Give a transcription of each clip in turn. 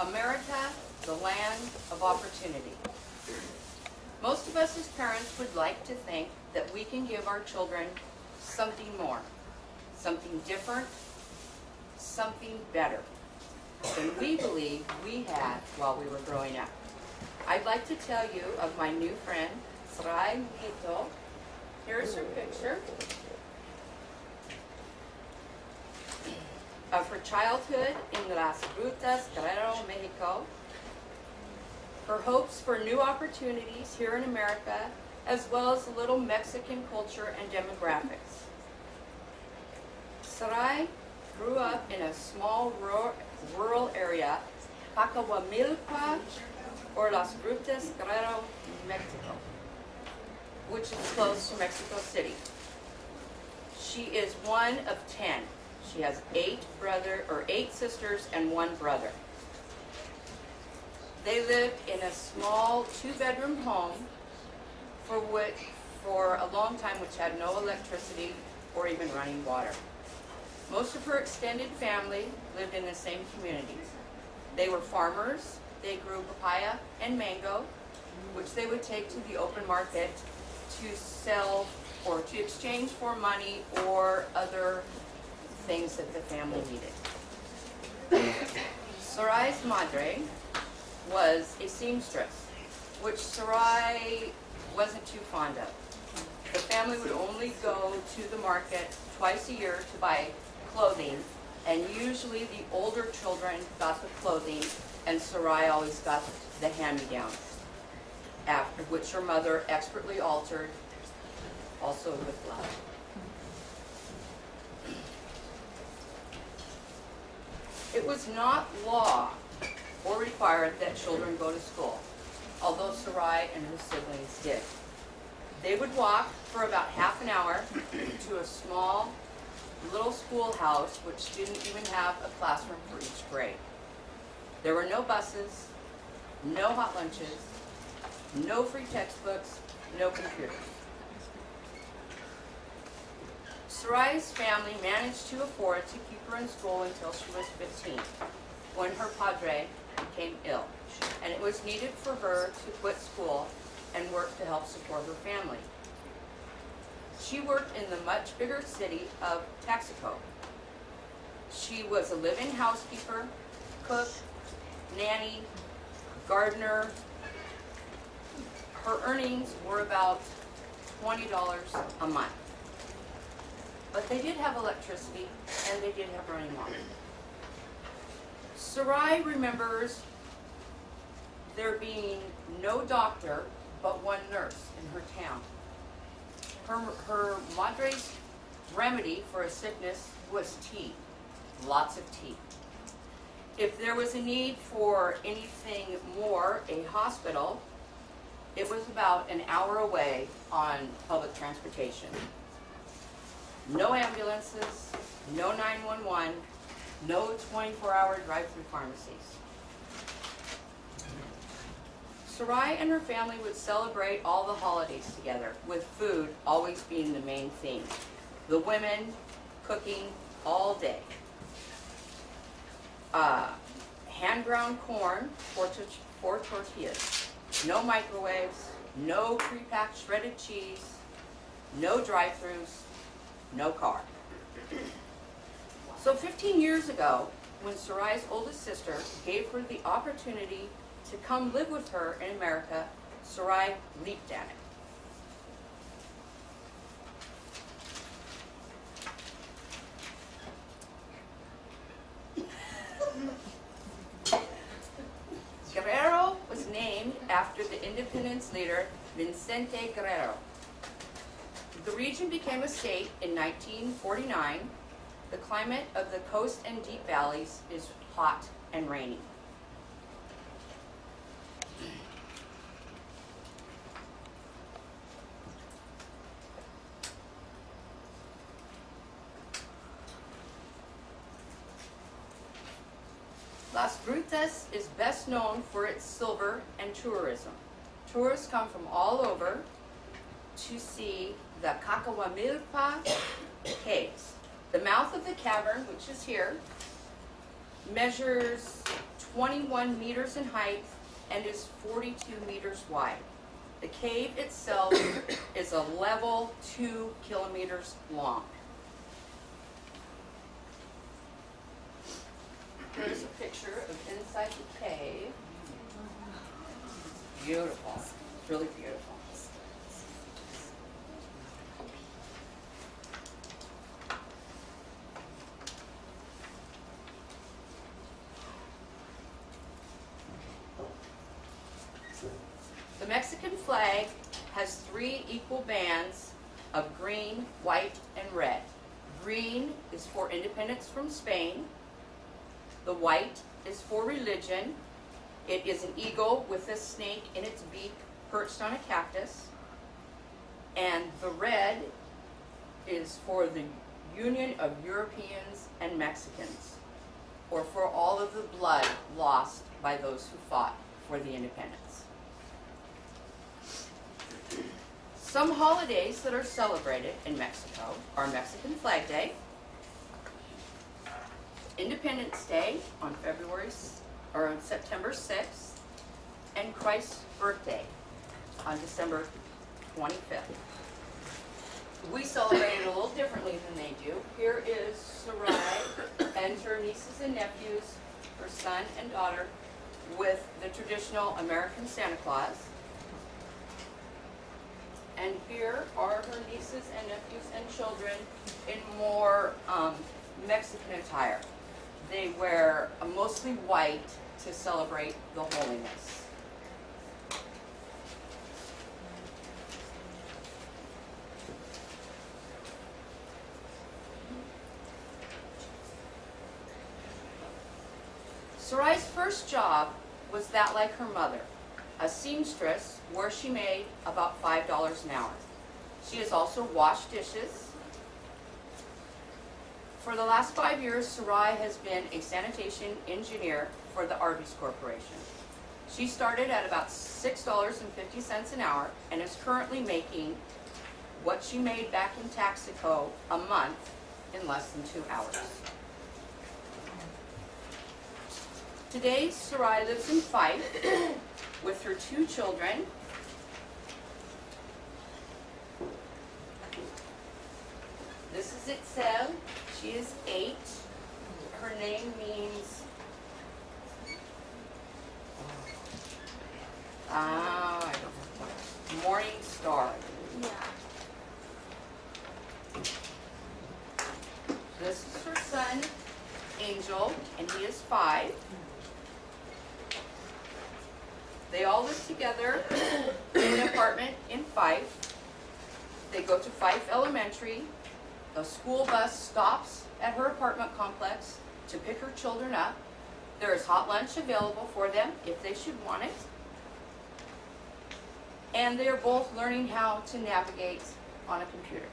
America, the land of opportunity. Most of us as parents would like to think that we can give our children something more, something different, something better than we believe we had while we were growing up. I'd like to tell you of my new friend, Sarai Mito. Here's her picture of her childhood in Las Grutas, Guerrero, Mexico. Her hopes for new opportunities here in America, as well as a little Mexican culture and demographics. Sarai grew up in a small rural, area, Cacahuamilpa, or Las Grutas, Guerrero, Mexico, which is close to Mexico City. She is one of ten. She has eight brother or eight sisters and one brother. They lived in a small two-bedroom home for which, for a long time, which had no electricity or even running water. Most of her extended family lived in the same community. They were farmers. They grew papaya and mango, which they would take to the open market to sell or to exchange for money or other things that the family needed. Sarai's madre was a seamstress, which Sarai wasn't too fond of. The family would only go to the market twice a year to buy clothing, and usually the older children got the clothing, and Sarai always got the hand-me-downs, after which her mother expertly altered, also with love. It was not law or required that children go to school, although Sarai and her siblings did. They would walk for about half an hour to a small little schoolhouse which didn't even have a classroom for each grade. There were no buses, no hot lunches, no free textbooks, no computers. Sarai's family managed to afford to keep her in school until she was 15, when her padre became ill, and it was needed for her to quit school and work to help support her family. She worked in the much bigger city of Taxco. She was a live-in housekeeper, cook, nanny, gardener. Her earnings were about $20 a month. But they did have electricity and they did have running water. Sarai remembers there being no doctor but one nurse in her town. Her, her madre's remedy for a sickness was tea, lots of tea. If there was a need for anything more, a hospital, it was about an hour away on public transportation. No ambulances, no 911, no 24-hour drive-through pharmacies. Sarai and her family would celebrate all the holidays together, with food always being the main theme. The women cooking all day. Uh, hand-ground corn for, for tortillas. No microwaves, no pre-packed shredded cheese, no drive-throughs, no car. So 15 years ago, when Sarai's oldest sister gave her the opportunity to come live with her in America, Sarai leaped at it. Guerrero was named after the independence leader Vicente Guerrero. The region became a state in 1949. The climate of the coast and deep valleys is hot and rainy. Las Grutas is best known for its silver and tourism. Tourists come from all over to see the Cacahuamilpa caves. The mouth of the cavern, which is here, measures 21 meters in height and is 42 meters wide. The cave itself is a level 2 kilometers long. Here's a picture of inside the cave. Beautiful, It's really beautiful. The Mexican flag has three equal bands of green, white, and red. Green is for independence from Spain. The white is for religion. It is an eagle with a snake in its beak perched on a cactus. And the red is for the union of Europeans and Mexicans, or for all of the blood lost by those who fought for the independence. Some holidays that are celebrated in Mexico are Mexican Flag Day, Independence Day on February, or on September 6th, and Christ's birthday on December 25th. We celebrate it a little differently than they do. Here is Sarai and her nieces and nephews, her son and daughter, with the traditional American Santa Claus. And here are her nieces and nephews and children in more um, Mexican attire. They wear mostly white to celebrate the holiness. Sarai's first job was that like her mother, a seamstress where she made about $5 an hour. She has also washed dishes. For the last five years, Sarai has been a sanitation engineer for the Arby's Corporation. She started at about $6.50 an hour and is currently making what she made back in Taxico a month in less than two hours. Today, Sarai lives in Fife with her two children. This. She is eight. Her name means. Ah, I don't know. Morning star. Yeah. This is her son, Angel, and he is five. They all live together in an apartment in Fife. They go to Fife Elementary. The school bus stops at her apartment complex to pick her children up. There is hot lunch available for them if they should want it. And they are both learning how to navigate on a computer.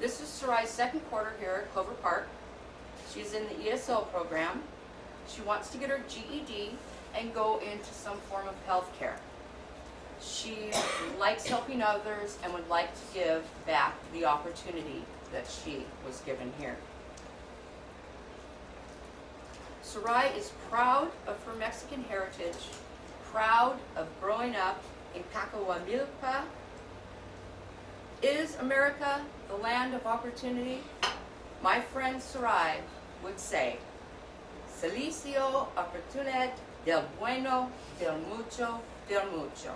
This is Sarai's second quarter here at Clover Park. She's in the ESL program. She wants to get her GED and go into some form of healthcare. She likes helping others and would like to give back the opportunity that she was given here. Sarai is proud of her Mexican heritage, proud of growing up in Cacahuamilpa. Is America the land of opportunity? My friend Sarai would say, Salicio oportunidad del bueno, del mucho, del mucho.